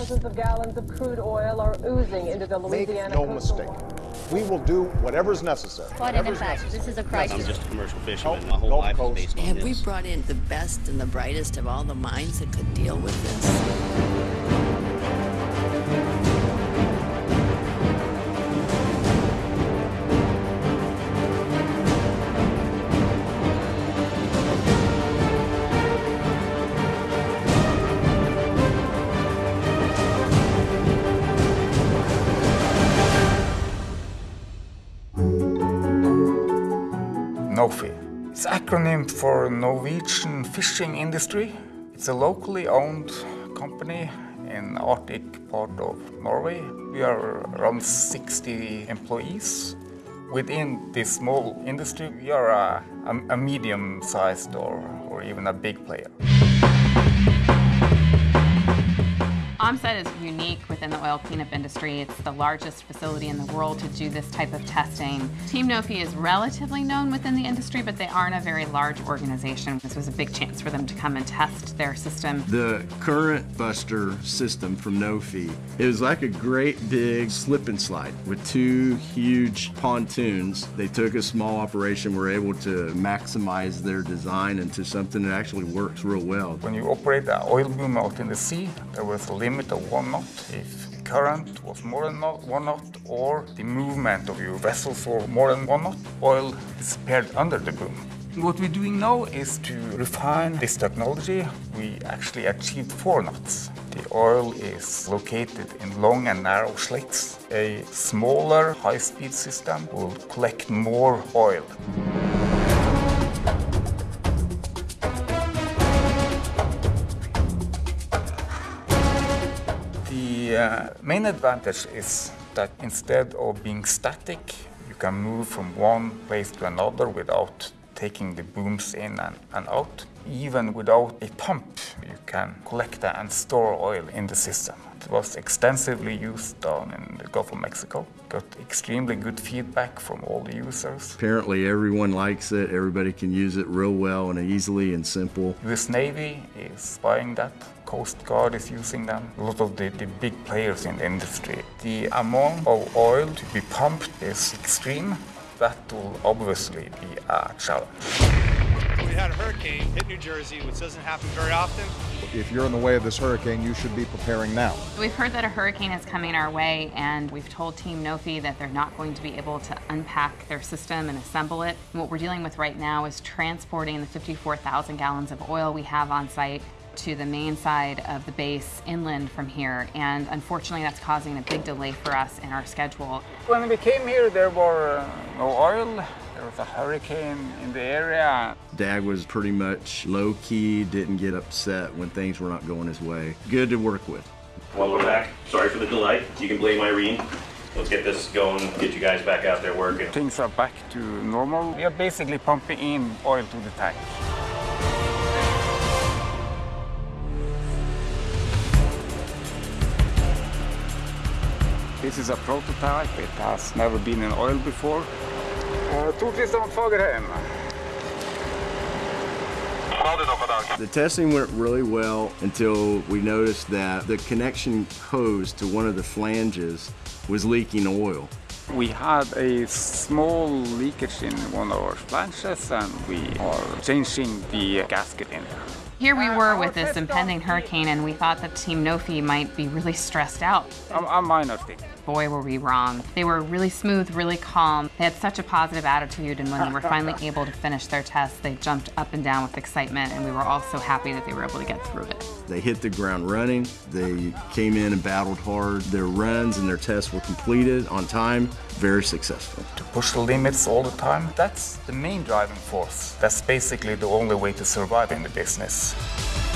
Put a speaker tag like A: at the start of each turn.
A: Thousands of gallons of crude oil are oozing into the Louisiana
B: Make no
A: coastal
B: mistake. We will do whatever's necessary.
C: But in
B: Whatever's
C: effect,
B: necessary.
C: this is a
D: I'm just a commercial fisherman.
B: Gulf-
D: My whole
B: Gulf
D: life
B: Coast.
D: is based on
E: Have we brought in the best and the brightest of all the minds that could deal with this?
F: NOFI. It's acronym for Norwegian Fishing Industry. It's a locally owned company in Arctic part of Norway. We are around 60 employees. Within this small industry, we are a, a, medium-sized or, or even a big player.
G: Ohmsett is unique within the oil cleanup industry. It's the largest facility in the world to do this type of testing. Team Nofi is relatively known within the industry, but they aren't a very large organization. This was a big chance for them to come and test their system.
H: The current buster system from Nofi, it was like a great big slip and slide with two huge pontoons. They took a small operation, were able to maximize their design into something that actually works real well.
F: When you operate an oil boom out in the sea, there was a limit of one knot. If current was more than one knot or the movement of your vessel for more than one knot, oil disappeared under the boom. What we're doing now is to refine this technology. We actually achieved four knots. The oil is located in long and narrow slits. A smaller high-speed system will collect more oil. The uh, main advantage is that instead of being static, you can move from one place to another without taking the booms in and, and out. Even without a pump, you can collect and store oil in the system. It was extensively used down in the Gulf of Mexico. Got extremely good feedback from all the users.
H: Apparently everyone likes it, everybody can use it real well and easily and simple.
F: US Navy is buying that. Coast Guard is using them. A lot of the, the big players in the industry. The amount of oil to be pumped is extreme. That will obviously be a uh, challenge.
I: We had a hurricane hit New Jersey, which doesn't happen very often.
B: If you're in the way of this hurricane, you should be preparing now.
G: We've heard that a hurricane is coming our way, and we've told Team Nofi that they're not going to be able to unpack their system and assemble it. And what we're dealing with right now is transporting the 54,000 gallons of oil we have on site to the main side of the base inland from here. And unfortunately, that's causing a big delay for us in our schedule.
F: When we came here, there were uh, no oil. There was a hurricane in the area.
H: Dag was pretty much low key, didn't get upset when things were not going his way. Good to work with.
D: Welcome back. Sorry for the delay. You can blame Irene. Let's get this going, get you guys back out there working.
F: Things are back to normal. We are basically pumping in oil to the tank. This is a prototype. It has never been in oil before. Uh, Torkilsson Fagerheim.
H: The testing went really well until we noticed that the connection hose to one of the flanges was leaking oil.
F: We had a small leakage in one of our flanges and we are changing the gasket in there.
G: Here we were with this impending hurricane, and we thought that Team Nofi might be really stressed out.
F: A, a minor thing.
G: Boy, were we wrong. They were really smooth, really calm. They had such a positive attitude, and when they were finally able to finish their tests, they jumped up and down with excitement, and we were all so happy that they were able to get through it.
H: They hit the ground running. They came in and battled hard. Their runs and their tests were completed on time, very successful.
F: To push the limits all the time, that's the main driving force. That's basically the only way to survive in the business. Peace.